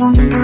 one.